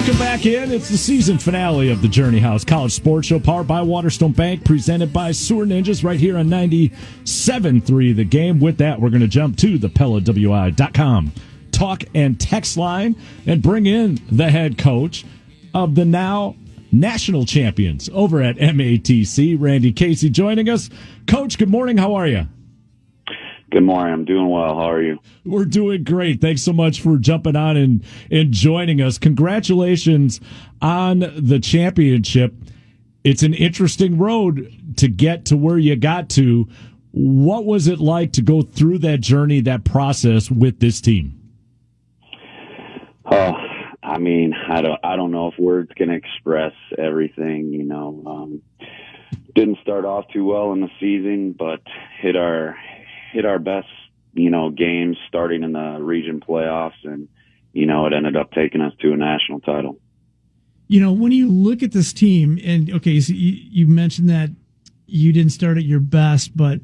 Welcome back in. It's the season finale of the Journey House College Sports Show, powered by Waterstone Bank, presented by Sewer Ninjas, right here on 97.3 The Game. With that, we're going to jump to the PellaWI.com talk and text line and bring in the head coach of the now national champions over at MATC, Randy Casey, joining us. Coach, good morning. How are you? Good morning. I'm doing well. How are you? We're doing great. Thanks so much for jumping on and, and joining us. Congratulations on the championship. It's an interesting road to get to where you got to. What was it like to go through that journey, that process with this team? Oh, I mean, I don't, I don't know if words can express everything. You know, um, didn't start off too well in the season, but hit our hit our best, you know, games starting in the region playoffs, and you know, it ended up taking us to a national title. You know, when you look at this team, and okay, so you, you mentioned that you didn't start at your best, but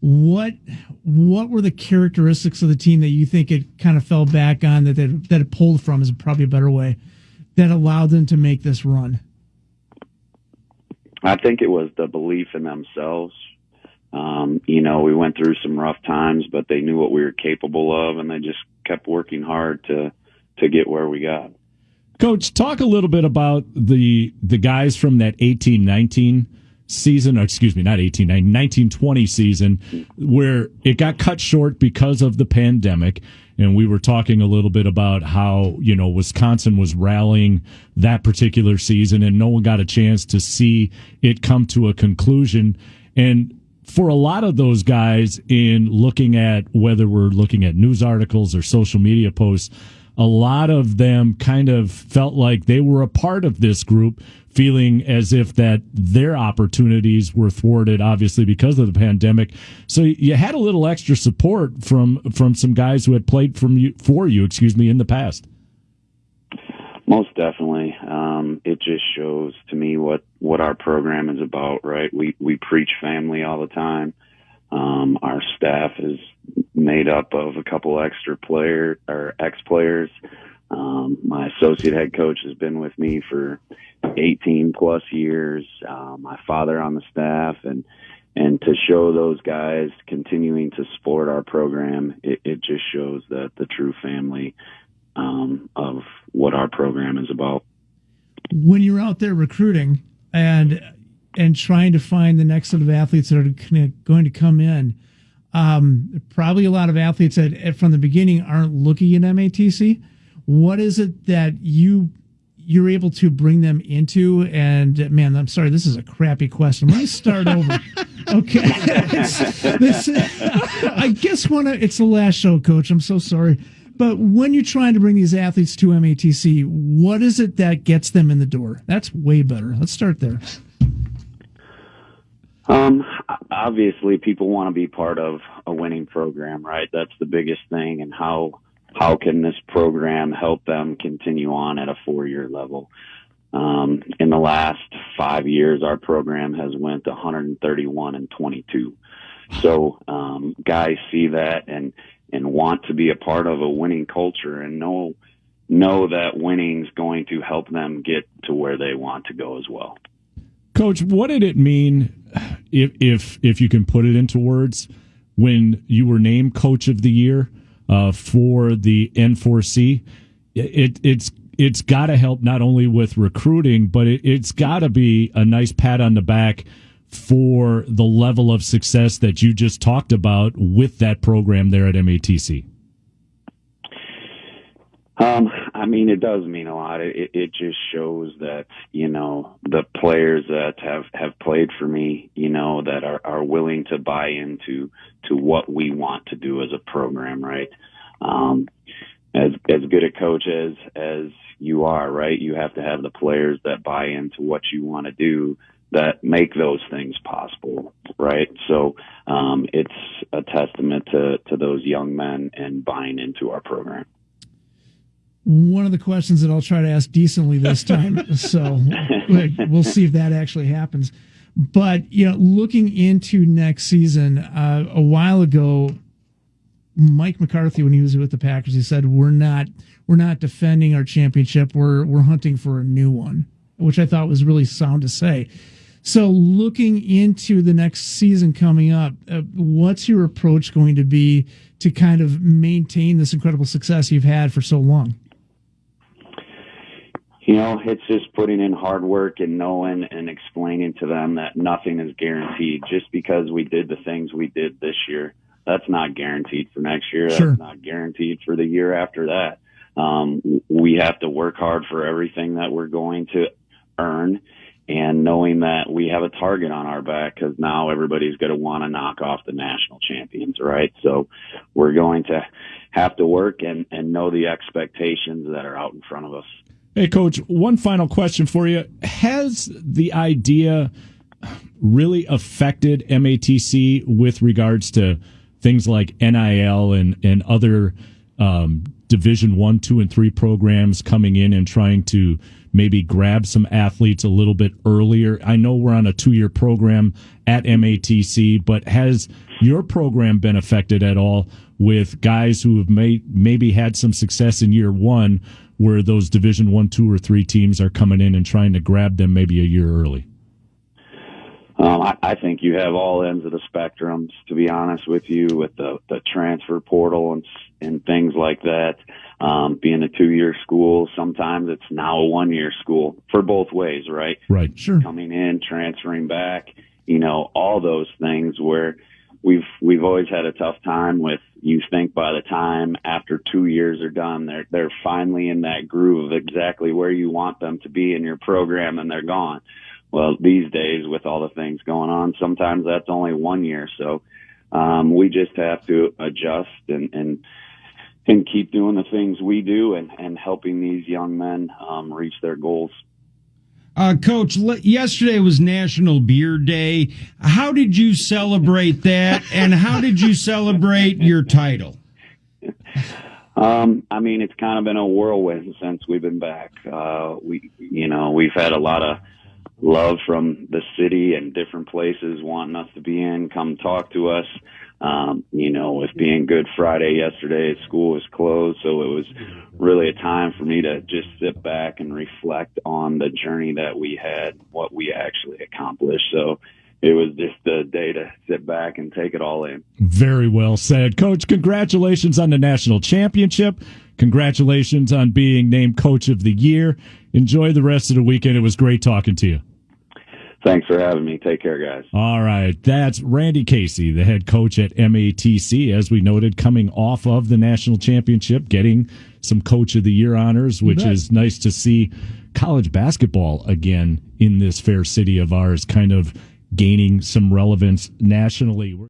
what what were the characteristics of the team that you think it kind of fell back on that it, that it pulled from is probably a better way that allowed them to make this run? I think it was the belief in themselves. Um, you know, we went through some rough times, but they knew what we were capable of, and they just kept working hard to to get where we got. Coach, talk a little bit about the the guys from that eighteen nineteen season, excuse me, not 18, 1920 season, where it got cut short because of the pandemic. And we were talking a little bit about how, you know, Wisconsin was rallying that particular season and no one got a chance to see it come to a conclusion. And for a lot of those guys, in looking at whether we're looking at news articles or social media posts, a lot of them kind of felt like they were a part of this group, feeling as if that their opportunities were thwarted, obviously because of the pandemic. So you had a little extra support from from some guys who had played from you for you, excuse me, in the past. Most definitely. Um, it just shows to me what, what our program is about, right? We, we preach family all the time. Um, our staff is made up of a couple extra player or ex players. Um, my associate head coach has been with me for 18 plus years. Uh, my father on the staff and, and to show those guys continuing to support our program, it, it just shows that the true family um, of what our program is about. When you're out there recruiting and and trying to find the next set of athletes that are going to come in, um, probably a lot of athletes that from the beginning aren't looking at MATC. What is it that you you're able to bring them into? And man, I'm sorry, this is a crappy question. Let me start over. Okay, this, I guess one. It's the last show, Coach. I'm so sorry. But when you're trying to bring these athletes to MATC, what is it that gets them in the door? That's way better. Let's start there. Um, obviously, people want to be part of a winning program, right? That's the biggest thing. And how how can this program help them continue on at a four year level? Um, in the last five years, our program has went 131 and 22. So um, guys see that and and want to be a part of a winning culture and know know that winning's going to help them get to where they want to go as well. Coach, what did it mean if if if you can put it into words when you were named coach of the year uh, for the N4C? It, it's it's got to help not only with recruiting, but it, it's got to be a nice pat on the back for the level of success that you just talked about with that program there at MATC? Um, I mean, it does mean a lot. It, it just shows that, you know, the players that have, have played for me, you know, that are, are willing to buy into, to what we want to do as a program, right? Um, as, as good a coach as, as you are, right? You have to have the players that buy into what you want to do that make those things possible, right? So um, it's a testament to to those young men and buying into our program. One of the questions that I'll try to ask decently this time, so we'll see if that actually happens. But you know, looking into next season, uh, a while ago, Mike McCarthy when he was with the Packers. He said, "We're not we're not defending our championship. We're we're hunting for a new one," which I thought was really sound to say. So, looking into the next season coming up, uh, what's your approach going to be to kind of maintain this incredible success you've had for so long? You know, it's just putting in hard work and knowing and explaining to them that nothing is guaranteed. Just because we did the things we did this year, that's not guaranteed for next year. Sure. That's not guaranteed for the year after that. Um, we have to work hard for everything that we're going to earn and knowing that we have a target on our back because now everybody's going to want to knock off the national champions, right? So we're going to have to work and, and know the expectations that are out in front of us. Hey, coach, one final question for you. Has the idea really affected MATC with regards to things like NIL and, and other um, Division One, Two, and Three programs coming in and trying to maybe grab some athletes a little bit earlier? I know we're on a two year program at MATC, but has your program been affected at all with guys who have maybe had some success in year one where those Division One, Two, or Three teams are coming in and trying to grab them maybe a year early? Um, I, I think you have all ends of the spectrums, to be honest with you, with the, the transfer portal and and things like that. Um, being a two year school, sometimes it's now a one year school for both ways, right? Right. Sure. Coming in, transferring back, you know, all those things where we've we've always had a tough time with you think by the time after two years are done they're they're finally in that groove of exactly where you want them to be in your program and they're gone well these days with all the things going on sometimes that's only one year so um we just have to adjust and and and keep doing the things we do and and helping these young men um reach their goals uh, Coach, yesterday was National Beer Day. How did you celebrate that, and how did you celebrate your title? Um, I mean, it's kind of been a whirlwind since we've been back. Uh, we, you know, we've had a lot of love from the city and different places wanting us to be in, come talk to us. Um, you know, with being Good Friday yesterday, school was closed, so it was really a time for me to just sit back and reflect on the journey that we had, what we actually accomplished. So it was just a day to sit back and take it all in. Very well said. Coach, congratulations on the national championship. Congratulations on being named coach of the year. Enjoy the rest of the weekend. It was great talking to you. Thanks for having me. Take care, guys. All right. That's Randy Casey, the head coach at MATC, as we noted, coming off of the national championship, getting some coach of the year honors, which is nice to see college basketball again in this fair city of ours, kind of gaining some relevance nationally.